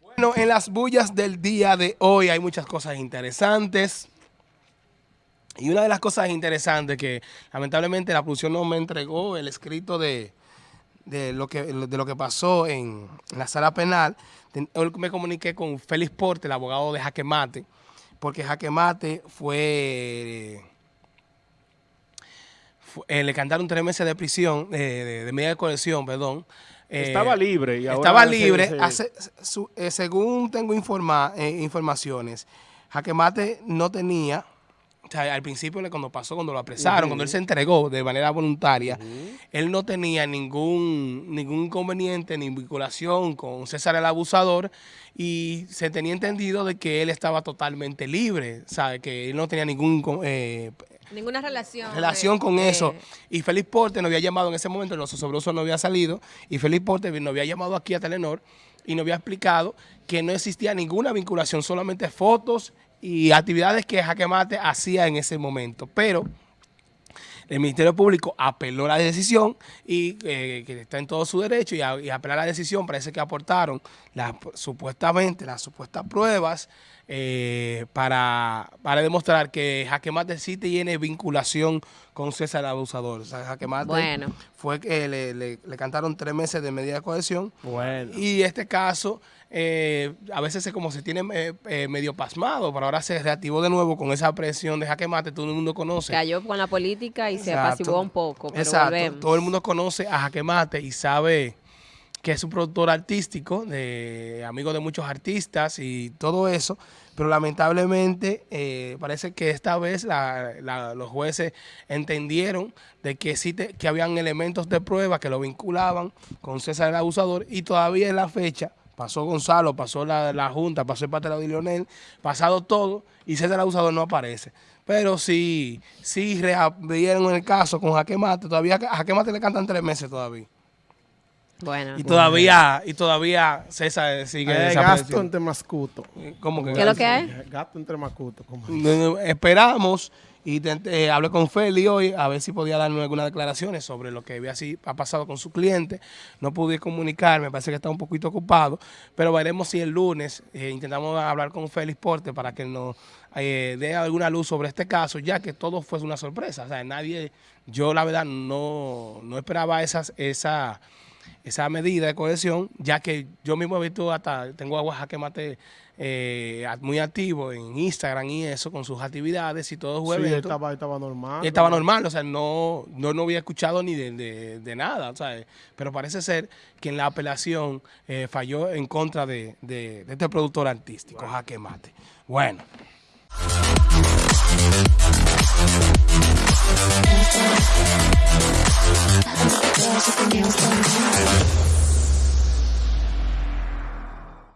Bueno, en las bullas del día de hoy hay muchas cosas interesantes. Y una de las cosas interesantes que lamentablemente la producción no me entregó el escrito de, lo, que, de lo que pasó en, la sala penal. Hoy me comuniqué con Félix Porte, el abogado de Jaque Mate, porque Jaque Mate fue... Eh, le cantaron tres meses de prisión, de, de medida de colección, perdón, estaba eh, libre. Y estaba libre. Eh, según tengo informa, eh, informaciones, Jaquemate no tenía, o sea, al principio cuando pasó, cuando lo apresaron, cuando él se entregó de manera voluntaria, él no tenía ningún, ningún inconveniente ni vinculación con César el abusador y se tenía entendido de que él estaba totalmente libre, ¿sabe? Que él no tenía ningún Ninguna relación. Relación con eso. Y Félix Porte nos había llamado en ese momento, los sobrosos no había salido, y Félix Porte nos había llamado aquí a Telenor y nos había explicado que no existía ninguna vinculación, solamente fotos y actividades que Jaque Mate hacía en ese momento. Pero el Ministerio Público apeló la decisión y eh, que está en todo su derecho y, a, y apelar la decisión parece que aportaron supuestamente las supuestas pruebas eh, para, para demostrar que Jaque Mate sí tiene vinculación con César Abusador. O sea, Jaque Mate fue que le, le, cantaron tres meses de medida de cohesión. Bueno. Y este caso, eh, a veces se, como se tiene eh, medio pasmado, pero ahora se reactivó de nuevo con esa presión de Jaque Mate, todo el mundo conoce. Cayó con la política y se apaciguó un poco, pero Exacto. Todo el mundo conoce a Jaque Mate y sabe que es un productor artístico, de amigo de muchos artistas y todo eso, pero lamentablemente eh, parece que esta vez los jueces entendieron de que sí que habían elementos de prueba que lo vinculaban con César el abusador y todavía en la fecha pasó Gonzalo, pasó la, Junta, pasó el patrón de Lionel, pasado todo y César el abusador no aparece. Pero sí, sí reabrieron el caso con Jaque Mate, todavía a Jaque Mate le cantan tres meses todavía. Bueno. Y todavía, y todavía César sigue hay gasto entre mascuto. ¿Cómo que ¿Qué es lo que hay? Gasto entre mascuto. Esperamos y eh, hablé con Feli hoy a ver si podía darnos algunas declaraciones sobre lo que había así, ha pasado con su cliente. No pude comunicarme, parece que está un poquito ocupado, pero veremos si el lunes eh, intentamos hablar con Félix Porte para que nos eh, dé alguna luz sobre este caso, ya que todo fue una sorpresa. O sea, nadie, yo la verdad no, no esperaba esas, esa esa medida de cohesión, ya que yo mismo he visto hasta, tengo a Oaxaca Mate eh, muy activo en Instagram y eso, con sus actividades y todo jueves. Sí, estaba, estaba normal. estaba normal, o sea, no, no, no había escuchado ni de, de, nada, ¿sabes? Pero parece ser que en la apelación eh, falló en contra de, de, este productor artístico, bueno. Jaque Mate. Bueno. Magic in your